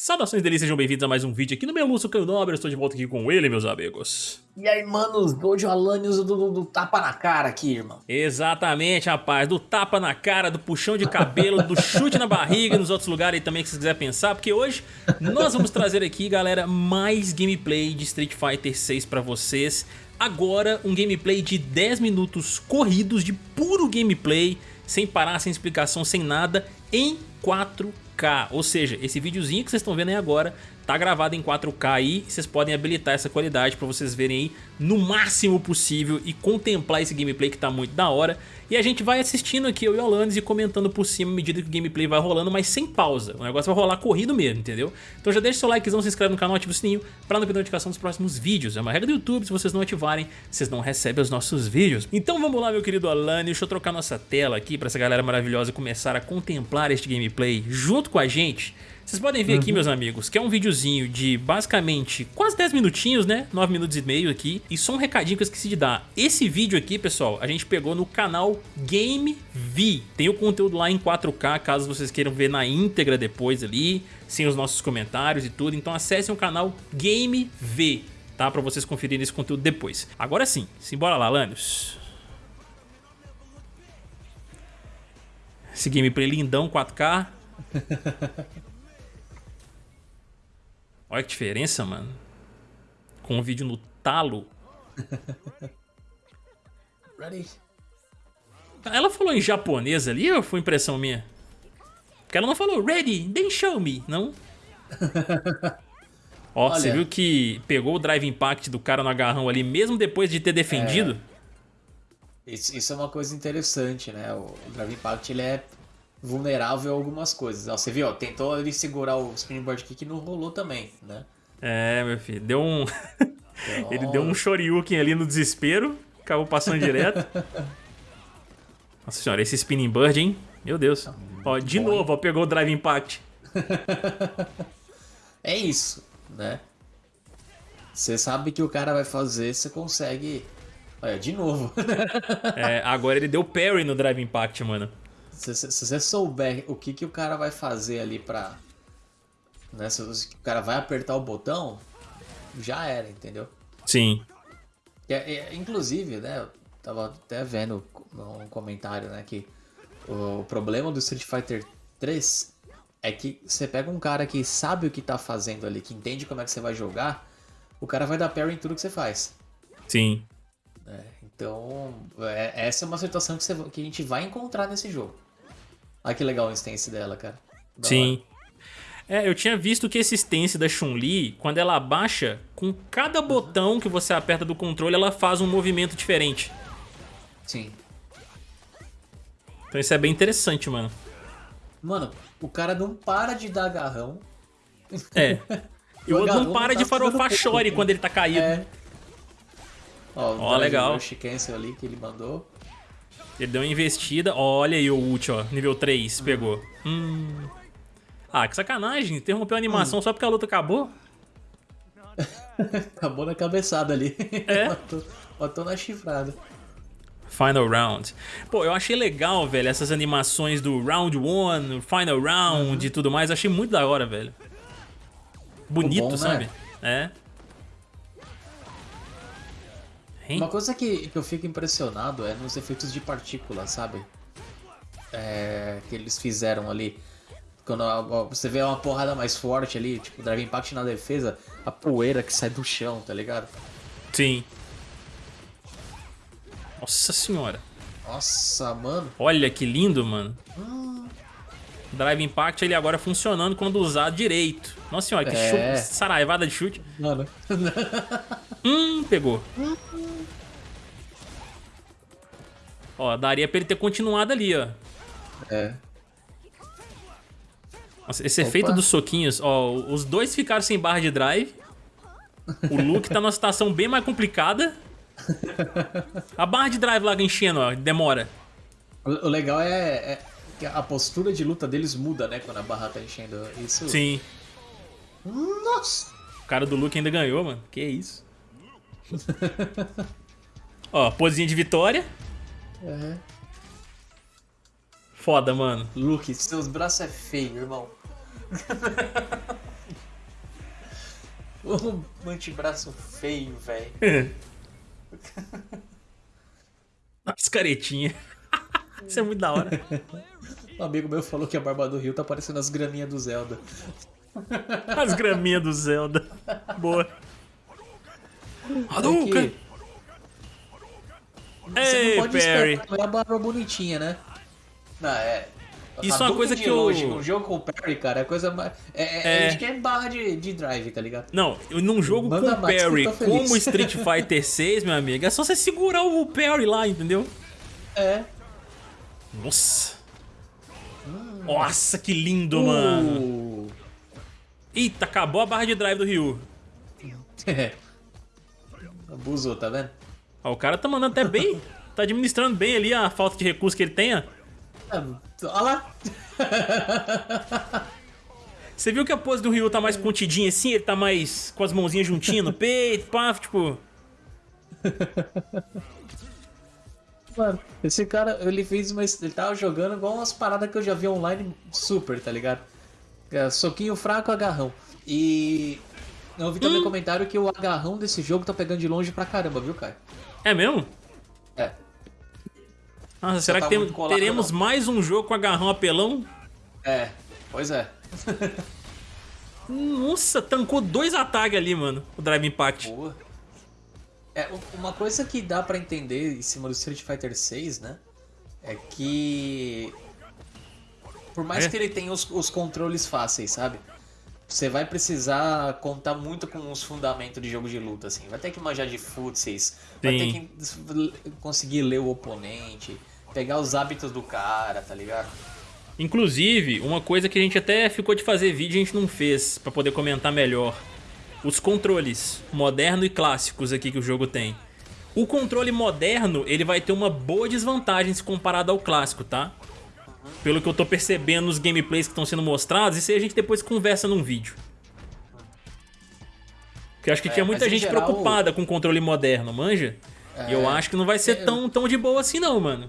Saudações delícias, sejam bem-vindos a mais um vídeo aqui no meu Lúcio Caio Nobre, eu estou de volta aqui com ele, meus amigos. E aí, manos, hoje o Alanios do, do, do, tapa na cara aqui, irmão. Exatamente, rapaz, do tapa na cara, do puxão de cabelo, do chute na barriga e nos outros lugares aí também que você quiser pensar, porque hoje nós vamos trazer aqui, galera, mais gameplay de Street Fighter 6 pra vocês. Agora, um gameplay de 10 minutos corridos, de puro gameplay, sem parar, sem explicação, sem nada, em 4K. 4K, ou seja, esse videozinho que vocês estão vendo aí agora tá gravado em 4K aí, vocês podem habilitar essa qualidade para vocês verem aí no máximo possível e contemplar esse gameplay que tá muito da hora. E a gente vai assistindo aqui, eu e o Alanis, e comentando por cima à medida que o gameplay vai rolando, mas sem pausa. O negócio vai rolar corrido mesmo, entendeu? Então já deixa seu likezão, se inscreve no canal, ativa o sininho para não perder notificação dos próximos vídeos. É uma regra do YouTube, se vocês não ativarem, vocês não recebem os nossos vídeos. Então vamos lá, meu querido Alanis, deixa eu trocar nossa tela aqui para essa galera maravilhosa começar a contemplar este gameplay junto com a gente. Vocês podem ver uhum. aqui, meus amigos, que é um videozinho de basicamente quase 10 minutinhos, né? 9 minutos e meio aqui. E só um recadinho que eu esqueci de dar. Esse vídeo aqui, pessoal, a gente pegou no canal Game V. Tem o conteúdo lá em 4K, caso vocês queiram ver na íntegra depois ali, sem os nossos comentários e tudo. Então acessem o canal Game V, tá? Pra vocês conferirem esse conteúdo depois. Agora sim, simbora lá, Lanius. Esse gameplay lindão 4K. Olha que diferença, mano. Com o vídeo no talo. Ready? Ela falou em japonês ali ou foi impressão minha? Porque ela não falou ready, then show me, não? Ó, Olha, você viu que pegou o drive impact do cara no agarrão ali, mesmo depois de ter defendido? É, isso, isso, é uma coisa interessante, né? O drive impact ele é vulnerável a algumas coisas. Você viu, ó, tentou ele segurar o springboard kick e não rolou também, né? É, meu filho, deu um... ele deu um shoryuken ali no desespero, acabou passando direto. Nossa senhora, esse spinning bird, hein? Meu Deus. Tá ó, de bom, novo, ó, pegou o drive impact. é isso, né? Você sabe que o cara vai fazer, você consegue... Olha, de novo. é, agora ele deu parry no drive impact, mano. Se, se, se, você souber o que, que o cara vai fazer ali pra... Né, se, se o cara vai apertar o botão, já era, entendeu? Sim. É, é, inclusive, né, eu tava até vendo um comentário, né, que o problema do Street Fighter 3 é que você pega um cara que sabe o que tá fazendo ali, que entende como é que você vai jogar, o cara vai dar parry em tudo que você faz. Sim. É, então, é, essa é uma situação que, você, que a gente vai encontrar nesse jogo. Olha que legal o stance dela, cara. Da Sim. Hora. É, eu tinha visto que esse stance da Chun-Li, quando ela abaixa, com cada botão que você aperta do controle, ela faz um movimento diferente. Sim. Então isso é bem interessante, mano. Mano, o cara não para de dar agarrão. É. E o outro não para tá de farofar chore quando ele tá caído. É. Ó, Ó legal. O ali que ele mandou. Ele deu uma investida. Olha aí o ult, ó. Nível 3, pegou. Hum. Ah, que sacanagem. Interrompeu a animação hum. só porque a luta acabou. acabou na cabeçada ali. É? matou, matou na chifrada. Final Round. Pô, eu achei legal, velho, essas animações do Round 1, Final Round uhum. e tudo mais. Achei muito da hora, velho. Bonito, bom, né? sabe? Né? É. Hein? Uma coisa que, que eu fico impressionado é nos efeitos de partícula, sabe? É, que eles fizeram ali. Quando você vê uma porrada mais forte ali, tipo, Drive Impact na defesa, a poeira que sai do chão, tá ligado? Sim. Nossa senhora. Nossa, mano. Olha que lindo, mano. Hum. Drive Impact ele agora funcionando quando usado direito. Nossa senhora, que é. chute, saraivada de chute. Mano. hum, pegou. Ó, daria pra ele ter continuado ali, ó. É. Nossa, esse Opa. efeito dos soquinhos, ó, os dois ficaram sem barra de drive. O Luke tá numa situação bem mais complicada. A barra de drive lá enchendo, ó, demora. O legal é, é que a postura de luta deles muda, né, quando a barra tá enchendo. Isso... Sim. Nossa! O cara do Luke ainda ganhou, mano. Que isso? ó, posinha de vitória. É. Foda, mano. Luke, seus braços é feio, irmão. um antebraço feio, velho. As caretinhas. Isso é muito da hora. Um amigo meu falou que a barba do Rio tá parecendo as graminhas do Zelda. As graminhas do Zelda. Boa. Hadouken! É Você Ei, não pode Perry. esperar, é a barba bonitinha, né? Não, é. Isso é uma coisa que eu- longe, Um jogo com o Perry, cara, é coisa mais. É, é, É. A gente quer barra de, de drive, tá ligado? Não, num jogo Manda com tô feliz. como Street Fighter 6, meu amigo, é só você segurar o Parry lá, entendeu? É. Nossa. Nossa, que lindo, mano. Uh. Eita, acabou a barra de drive do Ryu. Abusou, tá vendo? Ó, o cara tá mandando até bem. Tá administrando bem ali a falta de recurso que ele tenha. Ah, Olha lá. Você viu que a pose do Ryu tá mais contidinha assim? Ele tá mais com as mãozinhas juntinhas no peito, pá, tipo... Mano, esse cara, ele fez uma. Ele tava jogando igual umas paradas que eu já vi online super, tá ligado? É, soquinho fraco, agarrão. E. Eu vi Hum. também comentário que o agarrão desse jogo tá pegando de longe pra caramba, viu, cara? É mesmo? É. Nossa, será tá que tem- colado, teremos não. mais um jogo com agarrão apelão? É, pois é. Nossa, tancou dois ataques ali, mano, o Drive Impact. Boa. É, uma coisa que dá pra entender em cima do Street Fighter 6, né? É que. Por mais É? que ele tenha os, os controles fáceis, sabe? Você vai precisar contar muito com os fundamentos de jogo de luta, assim. Vai ter que manjar de footsies, vai ter que conseguir ler o oponente, pegar os hábitos do cara, tá ligado? Inclusive, uma coisa que a gente até ficou de fazer vídeo e a gente não fez, pra poder comentar melhor. Os controles moderno e clássicos aqui que o jogo tem. O controle moderno, ele vai ter uma boa desvantagem se comparado ao clássico, tá? Pelo que eu tô percebendo nos gameplays que estão sendo mostrados, isso aí a gente depois conversa num vídeo. Porque eu acho que É, tinha muita gente geral- preocupada com o controle moderno, manja? E eu acho que não vai ser É. tão, tão de boa assim não, mano.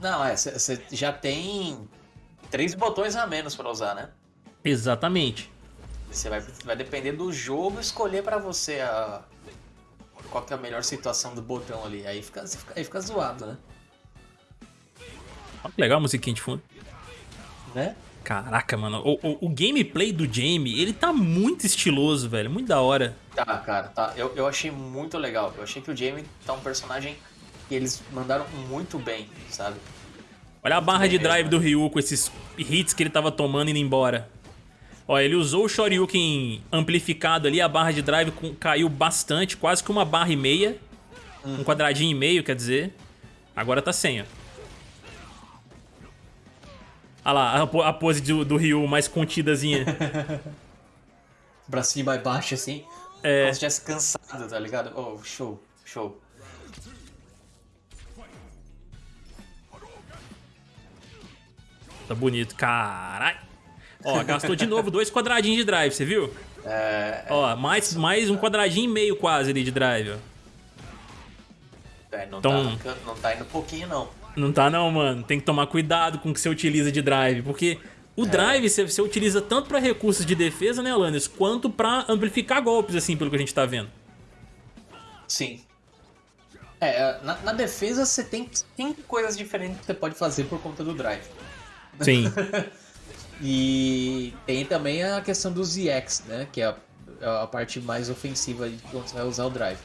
Não, é, você já tem três botões a menos pra usar, né? Exatamente. Você vai, vai depender do jogo escolher pra você a, qual que é a melhor situação do botão ali. Aí fica, aí fica zoado, né? Olha que legal a musiquinha de fundo. Né? Caraca, mano. O, o- o gameplay do Jamie, ele tá muito estiloso, velho. Muito da hora. Tá, cara, tá. Eu, eu achei muito legal. Eu achei que o Jamie tá um personagem que eles mandaram muito bem, sabe? Olha a barra de Bem drive do Ryu com esses hits que ele tava tomando indo embora. Ó, ele usou o Shoryuken amplificado ali, a barra de drive com- caiu bastante, quase que uma barra e meia. Um quadradinho e meio, quer dizer. Agora tá sem, ó. Olha lá, a, po- a pose do, do Ryu mais contidazinha. Bracinho mais baixo assim. É. Como se tivesse cansado, tá ligado? Oh, show, show. Tá bonito, caralho. Ó, gastou de novo dois quadradinhos de drive, você viu? É, Ó, mais, mais um quadradinho e meio quase ali de drive, ó. é, não, Então- tá, não tá indo pouquinho, não. Não tá não, mano. Tem que tomar cuidado com o que você utiliza de drive, porque o drive você, você utiliza tanto pra recursos de defesa, né, Alanis, quanto pra amplificar golpes, assim, pelo que a gente tá vendo. Sim. É, na, na defesa você tem cinco coisas diferentes que você pode fazer por conta do drive. Sim. E tem também a questão dos EX, né? Que é a, é a parte mais ofensiva de quando você vai usar o drive.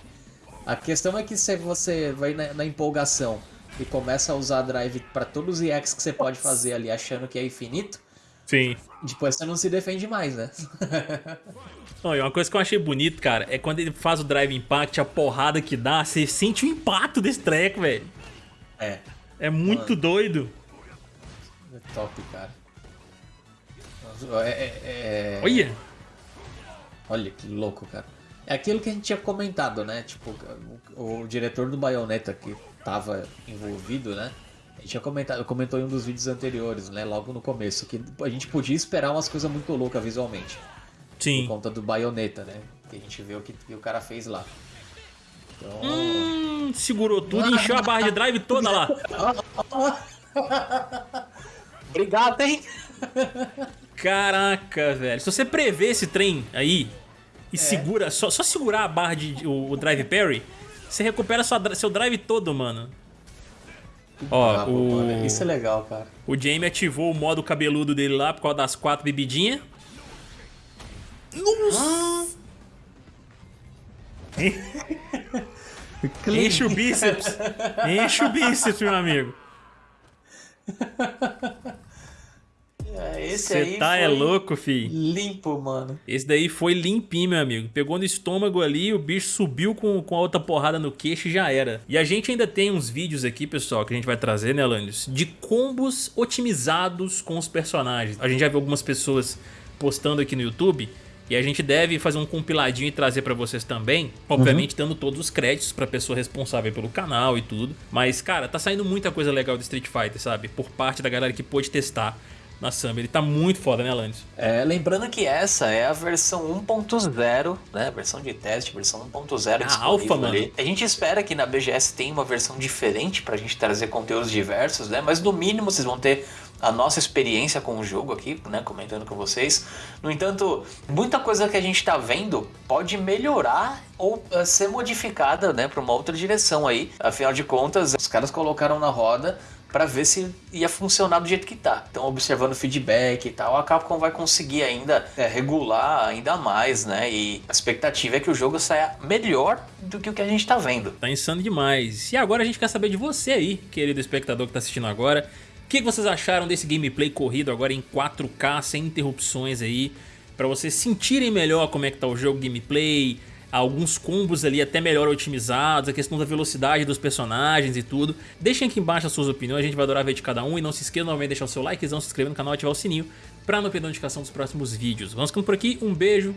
A questão é que se você vai na, na empolgação e começa a usar drive para todos os EX que você pode fazer ali achando que é infinito, Sim. depois você não se defende mais, né? Ó, e uma coisa que eu achei bonito, cara, é quando ele faz o drive impact, a porrada que dá, você sente o impacto desse treco, velho. é, É muito doido. é top, cara. É, é- é- Olha. Olha que louco, cara. É aquilo que a gente tinha comentado, né? Tipo, o, o diretor do Bayonetta que tava envolvido, né? A gente tinha comentado, comentou em um dos vídeos anteriores, né? Logo no começo, que a gente podia esperar umas coisas muito loucas visualmente. Por Sim. conta do Bayonetta, né? Que a gente vê o que, que o cara fez lá. Então. Hum, segurou tudo e encheu a barra de drive toda lá. Obrigado, hein? Caraca, velho. Se você prever esse trem aí, e é. segura, só, só segurar a barra de o, o drive parry, você recupera sua, seu drive todo, mano. Ó, o... Mano. Isso é legal, cara. O Jamie ativou o modo cabeludo dele lá por causa das quatro bebidinhas. Nossa! Enche o bíceps. Enche o bíceps, meu amigo. Esse Você tá é louco, fi. Limpo, mano. Esse daí foi limpinho, meu amigo. Pegou no estômago ali, o bicho subiu com, com a outra porrada no queixo e já era. E a gente ainda tem uns vídeos aqui, pessoal, que a gente vai trazer, né, Landius? De combos otimizados com os personagens. A gente já viu algumas pessoas postando aqui no YouTube e a gente deve fazer um compiladinho e trazer para vocês também, obviamente uhum. dando todos os créditos pra pessoa responsável pelo canal e tudo. Mas, cara, tá saindo muita coisa legal do Street Fighter, sabe? Por parte da galera que pôde testar na Summer. Ele tá muito foda, né, Alanis? É, lembrando que essa é a versão 1.0, né? Versão de teste, versão 1.0 A alfa, mano. Ali. A gente espera que na BGS tenha uma versão diferente pra gente trazer conteúdos diversos, né? Mas no mínimo vocês vão ter a nossa experiência com o jogo aqui, né, comentando com vocês. No entanto, muita coisa que a gente está vendo pode melhorar ou uh, ser modificada, né, para uma outra direção aí. Afinal de contas, os caras colocaram na roda para ver se ia funcionar do jeito que tá. Então, observando feedback e tal, a Capcom vai conseguir ainda é, regular ainda mais, né? E a expectativa é que o jogo saia melhor do que o que a gente tá vendo. Tá insano demais. E agora a gente quer saber de você aí, querido espectador que tá assistindo agora. O que vocês acharam desse gameplay corrido agora em 4K, sem interrupções aí? Pra vocês sentirem melhor como é que tá o jogo gameplay, alguns combos ali até melhor otimizados, a questão da velocidade dos personagens e tudo. Deixem aqui embaixo as suas opiniões, a gente vai adorar ver de cada um. E não se esqueça novamente de deixar o seu likezão, se inscrever no canal e ativar o sininho pra não perder a notificação dos próximos vídeos. Vamos ficando por aqui, um beijo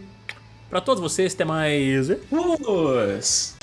pra todos vocês, até mais. Vamos!